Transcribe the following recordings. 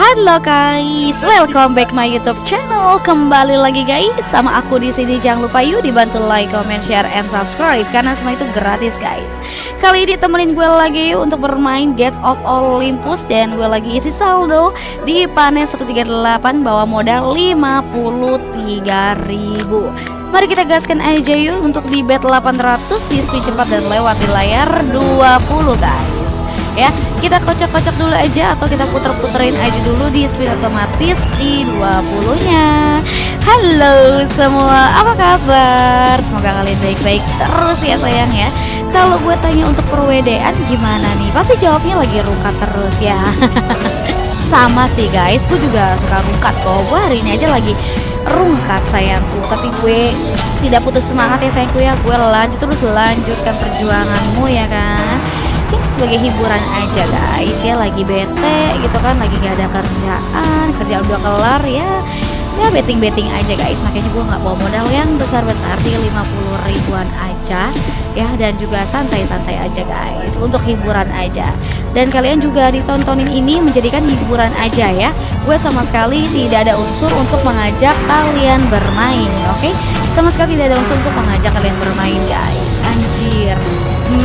Halo guys, welcome back my YouTube channel. Kembali lagi guys sama aku di sini. Jangan lupa yuk dibantu like, comment, share, and subscribe karena semua itu gratis guys. Kali ini temenin gue lagi untuk bermain Gates of Olympus dan gue lagi isi saldo di panen 138 bawa modal 53.000. Mari kita gaskan aja yuk untuk di bet 800 di speed cepat dan lewat di layar 20 guys ya kita kocok-kocok dulu aja atau kita puter-puterin aja dulu di speed otomatis di 20 nya halo semua apa kabar? Semoga kalian baik-baik terus ya sayang ya. Kalau gue tanya untuk perwedean gimana nih? Pasti jawabnya lagi rukat terus ya. Sama sih guys. Gue juga suka rukat kok. Gue hari ini aja lagi rungkat sayangku tapi gue tidak putus semangat ya sayangku ya. Gue lanjut terus lanjutkan perjuanganmu ya kan sebagai hiburan aja guys ya. Lagi bete gitu kan lagi gak ada kerjaan kerjaan udah kelar ya. Ya betting betting aja guys. Makanya gue nggak bawa modal yang besar besar di 50 ribuan aja ya. Dan juga santai-santai aja guys untuk hiburan aja. Dan kalian juga ditontonin ini menjadikan hiburan aja ya. Gue sama sekali tidak ada unsur untuk mengajak kalian bermain oke? Okay? sama sekali tidak ada unsur untuk mengajak kalian bermain guys. Anjir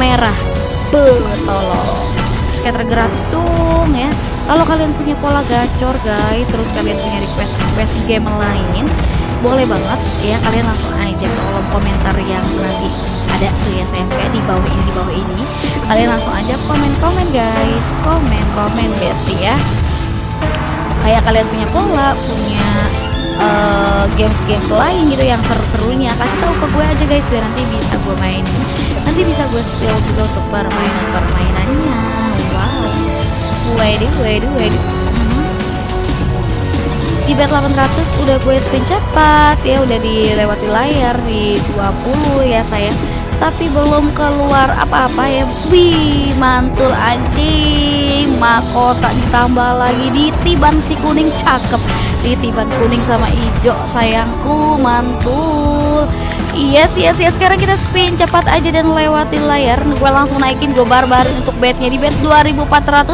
merah tolong. Scatter gratis dong ya. Kalau kalian punya pola gacor guys terus kalian punya request request game lain boleh banget ya kalian langsung aja ke kolom komentar yang nanti ada tuh ya saya kayak di bawah ini di bawah ini. Kalian langsung aja komen komen guys. Komen komen bestie ya. Kayak kalian punya pola punya uh, games-games lain gitu yang seru-serunya. Kasih tahu ke gue aja guys biar nanti bisa gue mainin nanti bisa gue spill juga untuk permainan-permainannya wow. Waduh waduh waduh. Hmm. di bet 800 udah gue spin cepat ya udah dilewati layar di 20 ya sayang. Tapi belum keluar apa-apa ya. Wih mantul anjing. Mahkota ditambah lagi di tiban si kuning. Cakep. Di tiban kuning sama hijau sayangku mantul Yes yes yes sekarang kita spin cepat aja dan lewati layar. Gue langsung naikin gue barbar untuk betnya di bet 2400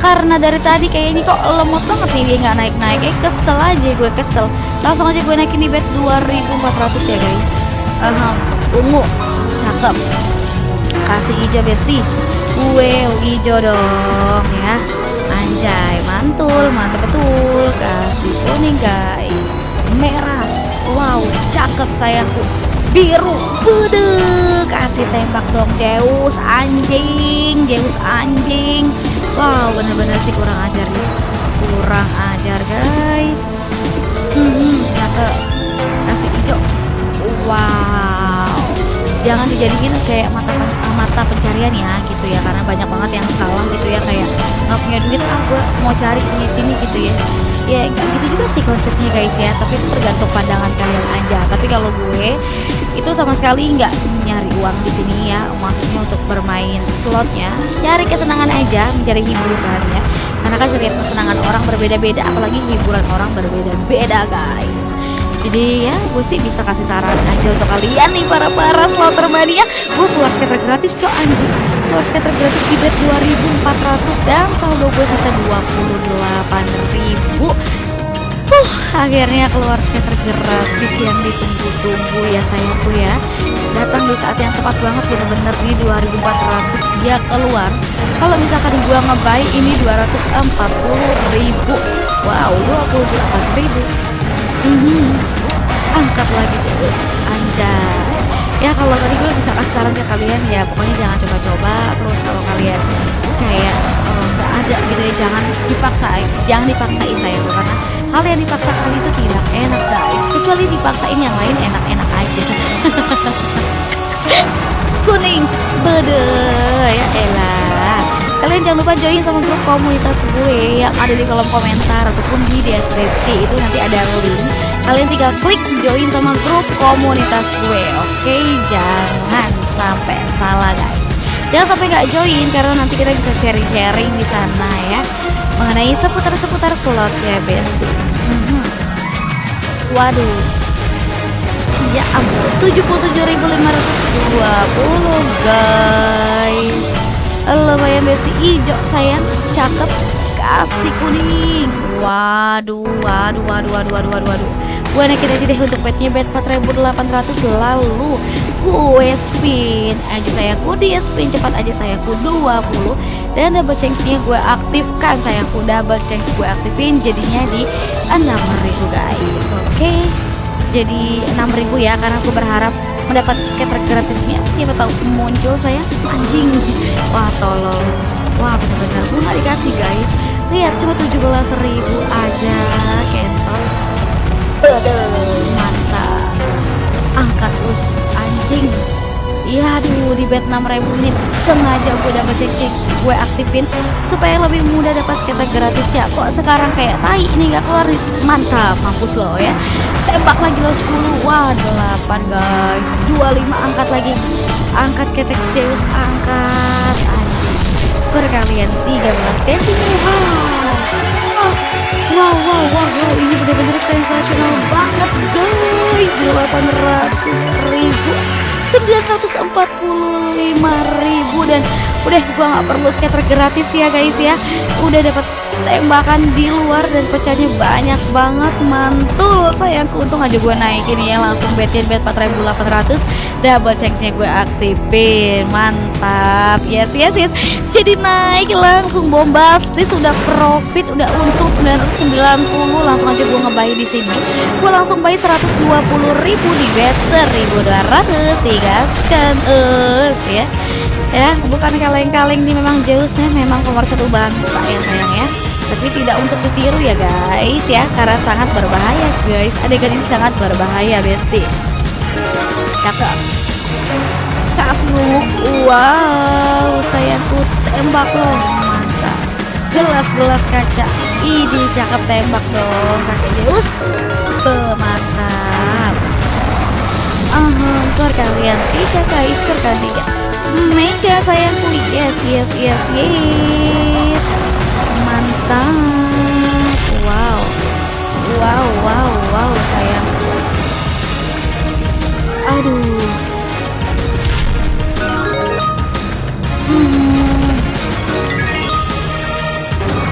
karena dari tadi kayak ini kok lemot banget nih dia nggak naik naik eh kesel aja gue kesel. Langsung aja gue naikin di bet 2400 ya guys. Uh, ungu. Cakep. Kasih hijau besti wow hijau dong ya. Anjay mantul mantap betul. Kasih kuning guys. Merah. Wow cakep sayangku biru. Bude kasih tembak dong Zeus. Anjing Zeus anjing. Wow bener-bener sih kurang ajar nih. Kurang ajar guys. Hmm, cakep kasih hijau. Wow. Jangan dijadiin kayak mata mata pencarian ya gitu ya. Karena banyak banget yang salah gitu ya kayak nggak punya duit ah gue mau cari ini sini gitu ya ya gak gitu juga sih konsepnya guys ya. Tapi itu tergantung pandangan kalian aja. Tapi kalau gue itu sama sekali nggak nyari uang di sini ya. Maksudnya untuk bermain slotnya cari kesenangan aja mencari hiburan ya. Karena kan setiap kesenangan orang berbeda-beda apalagi hiburan orang berbeda-beda guys. Jadi ya gue sih bisa kasih saran aja untuk kalian nih para para slotter mania. Gue keluar skater gratis cok anjing. Keluar skater gratis di bet 2400 dan saldo gue sisa 28.000 uh akhirnya keluar skater gratis yang ditunggu-tunggu ya sayangku ya. Datang di saat yang tepat banget bener-bener di 2400 dia keluar. Kalau misalkan gue ngebay ini 240.000 wow 28.000 hmm, angkat lagi cewek anjay ya kalau tadi gue bisa kasih saran ke kalian ya pokoknya jangan coba-coba terus kalau kalian kayak oh, nggak ada gitu ya jangan dipaksain jangan dipaksain saya tuh karena hal yang dipaksakan itu tidak enak guys. Kecuali dipaksain yang lain enak-enak aja. Kuning bede ya elah. Kalian jangan lupa join sama grup komunitas gue yang ada di kolom komentar ataupun di deskripsi. Itu nanti ada link. Kalian tinggal klik join sama grup komunitas gue oke? Okay? jangan sampai salah guys. Jangan sampai nggak join karena nanti kita bisa sharing-sharing di sana ya. Mengenai seputar-seputar slot ya bestie hmm. waduh. Ya ampun 77.520 guys. Lumayan besti. Hijau sayang. Cakep. Kasih kuning. Waduh, waduh, waduh, waduh, waduh, waduh. Gue naikin aja deh untuk petnya bet 4800 lalu gue spin. Aja sayangku dia spin cepat aja sayangku 20 dan double change-nya gue aktifkan sayangku. Double change gue aktifin jadinya di 6000 guys. Oke okay? jadi 6000 ya karena aku berharap mendapat skater gratisnya. Siapa tahu muncul saya anjing. Wah tolong wah benar-benar gue dikasih guys. Lihat cuma 17.000 aja kentot mantap. Angkat us anjing. Iya aduh di bet 6000 ini sengaja gue dapat cek gue aktifin supaya lebih mudah dapat skater gratis ya. Kok sekarang kayak tai ini nggak keluar mantap mampus lo ya. Tembak lagi lo 10 wah 8 guys. 25 angkat lagi. Angkat ketek Zeus angkat. Anjing perkalian 13 guys ini wow wow wow wow, wow. ini benar-benar sensasional banget guys 800 ribu 945 ribu dan udah gua nggak perlu skater gratis ya guys ya udah dapat tembakan di luar dan pecahnya banyak banget. Mantul sayangku untung aja gue naikin ya. Langsung betin bet 4800 double checknya gue aktifin. Mantap. Yes yes yes. Jadi naik langsung bombastis. Udah profit. Udah untung 990 langsung aja gue ngebayi di sini. Gue langsung bayi 120 ribu di bet. 1200 digaskan us ya. Ya bukan kaleng-kaleng nih. Memang Zeusnya memang nomor satu bangsa ya sayang ya tapi tidak untuk ditiru ya guys ya. Karena sangat berbahaya guys. Adegan ini sangat berbahaya besti. Cakep. Kasih lumuk wow sayangku tembak loh. Mantap. Gelas-gelas kaca. Ini cakep tembak dong kakek Zeus mantap. Uh, keluar kalian. Tiga guys keluar kalian tiga. Mega sayangku yes yes yes yes mantap wow wow wow wow sayangku aduh hmm.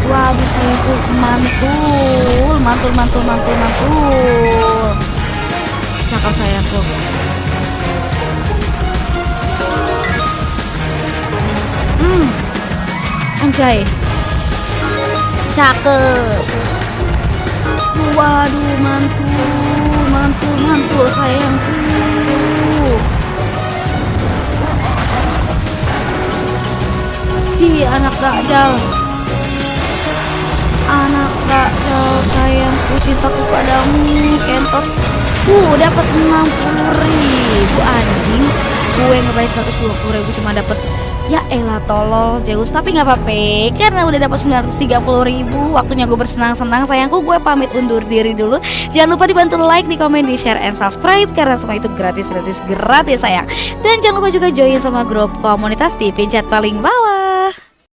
waduh sayangku mantul mantul mantul mantul mantul cakap sayangku Hmm. Anjay. Cakep. Waduh, mantul, mantul, mantul sayangku. Di anak dajal. Anak dajal sayangku cintaku padamu, kentot. Uh, dapat 60 ribu anjing. Gue ngebayar 120 ribu cuma dapat Ya elah tolol Zeus. Tapi nggak apa-apa Karena udah dapat 930 ribu Waktunya gue bersenang-senang Sayangku. Gue pamit undur diri dulu. Jangan lupa dibantu like, di komen, di share, and subscribe Karena semua itu gratis-gratis gratis sayang. Dan jangan lupa juga join sama grup komunitas di pencet paling bawah